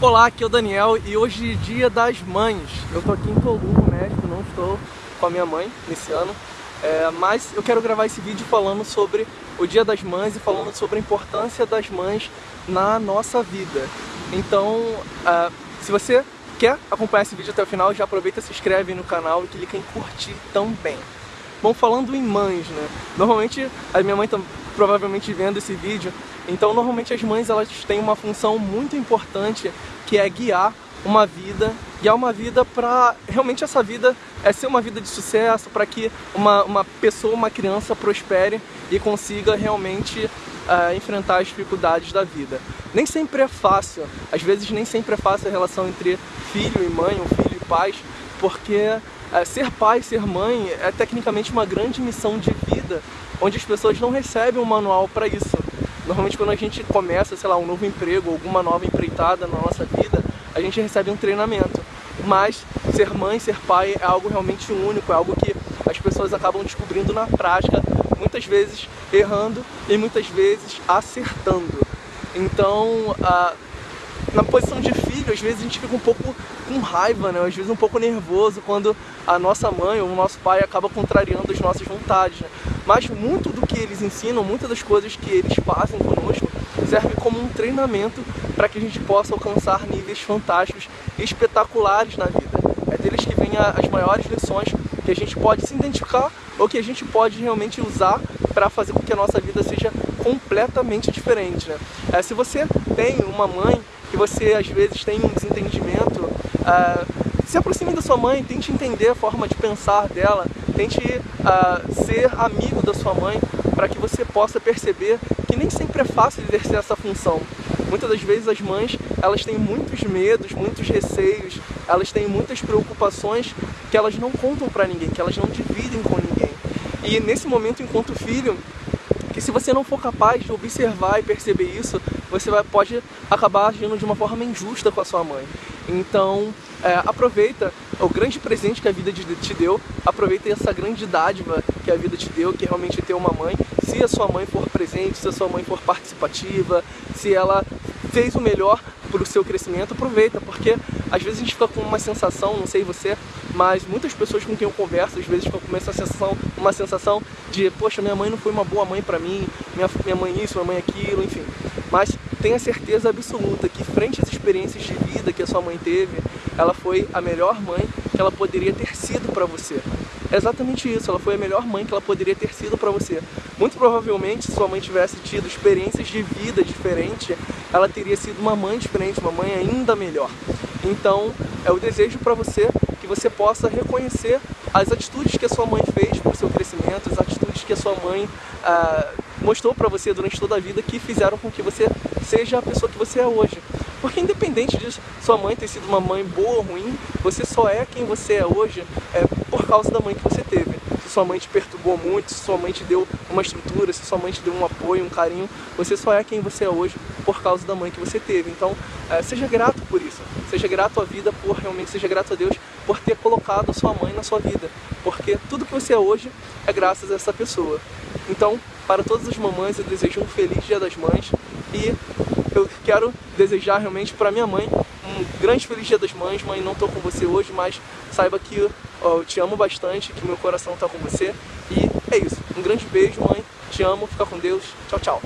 Olá, aqui é o Daniel e hoje é dia das mães. Eu tô aqui em Tolu, no México, não estou com a minha mãe nesse ano. É, mas eu quero gravar esse vídeo falando sobre o dia das mães e falando sobre a importância das mães na nossa vida. Então, uh, se você quer acompanhar esse vídeo até o final, já aproveita, se inscreve no canal e clica em curtir também. Bom, falando em mães, né? Normalmente, a minha mãe tá provavelmente vendo esse vídeo, então normalmente as mães elas têm uma função muito importante que é guiar uma vida, guiar uma vida para realmente essa vida é ser uma vida de sucesso, para que uma, uma pessoa, uma criança prospere e consiga realmente uh, enfrentar as dificuldades da vida. Nem sempre é fácil, às vezes nem sempre é fácil a relação entre filho e mãe, ou filho e pais, porque uh, ser pai, ser mãe é tecnicamente uma grande missão de vida, onde as pessoas não recebem um manual para isso. Normalmente quando a gente começa, sei lá, um novo emprego, alguma nova empreitada na nossa vida, a gente recebe um treinamento. Mas ser mãe, ser pai é algo realmente único, é algo que as pessoas acabam descobrindo na prática, muitas vezes errando e muitas vezes acertando. Então, a, na posição de às vezes a gente fica um pouco com raiva, né? às vezes um pouco nervoso quando a nossa mãe ou o nosso pai acaba contrariando as nossas vontades. Né? Mas muito do que eles ensinam, muitas das coisas que eles fazem conosco, serve como um treinamento para que a gente possa alcançar níveis fantásticos espetaculares na vida. É deles que vêm as maiores lições que a gente pode se identificar ou que a gente pode realmente usar para fazer com que a nossa vida seja completamente diferente. Né? É, se você tem uma mãe que você às vezes tem um desentendimento, uh, se aproxime da sua mãe, tente entender a forma de pensar dela, Tente uh, ser amigo da sua mãe para que você possa perceber que nem sempre é fácil exercer essa função. Muitas das vezes as mães, elas têm muitos medos, muitos receios, elas têm muitas preocupações que elas não contam para ninguém, que elas não dividem com ninguém. E nesse momento, enquanto filho, que se você não for capaz de observar e perceber isso, você vai, pode acabar agindo de uma forma injusta com a sua mãe. Então, é, aproveita o grande presente que a vida te deu, aproveita essa grande dádiva que a vida te deu, que é realmente ter uma mãe. Se a sua mãe for presente, se a sua mãe for participativa, se ela fez o melhor para o seu crescimento, aproveita, porque às vezes a gente fica com uma sensação, não sei você, mas muitas pessoas com quem eu converso, às vezes ficam com uma sensação, uma sensação de, poxa, minha mãe não foi uma boa mãe para mim, minha, minha mãe isso, minha mãe aquilo, enfim. Mas tenha certeza absoluta que frente às experiências de vida que a sua mãe teve, ela foi a melhor mãe que ela poderia ter sido para você. É exatamente isso, ela foi a melhor mãe que ela poderia ter sido para você. Muito provavelmente, se sua mãe tivesse tido experiências de vida diferentes, ela teria sido uma mãe diferente, uma mãe ainda melhor. Então, é o desejo para você que você possa reconhecer as atitudes que a sua mãe fez para o seu crescimento, as atitudes que a sua mãe ah, mostrou para você durante toda a vida que fizeram com que você seja a pessoa que você é hoje. Porque independente de sua mãe ter sido uma mãe boa ou ruim, você só é quem você é hoje é por causa da mãe que você teve. Se sua mãe te perturbou muito, se sua mãe te deu uma estrutura, se sua mãe te deu um apoio, um carinho, você só é quem você é hoje por causa da mãe que você teve. Então, é, seja grato por isso. Seja grato à vida por realmente, seja grato a Deus por ter colocado sua mãe na sua vida. Porque tudo que você é hoje é graças a essa pessoa. Então, para todas as mamães, eu desejo um feliz Dia das Mães e eu quero desejar realmente para minha mãe um grande feliz dia das mães. Mãe, não estou com você hoje, mas saiba que ó, eu te amo bastante, que meu coração está com você. E é isso. Um grande beijo, mãe. Te amo, fica com Deus. Tchau, tchau.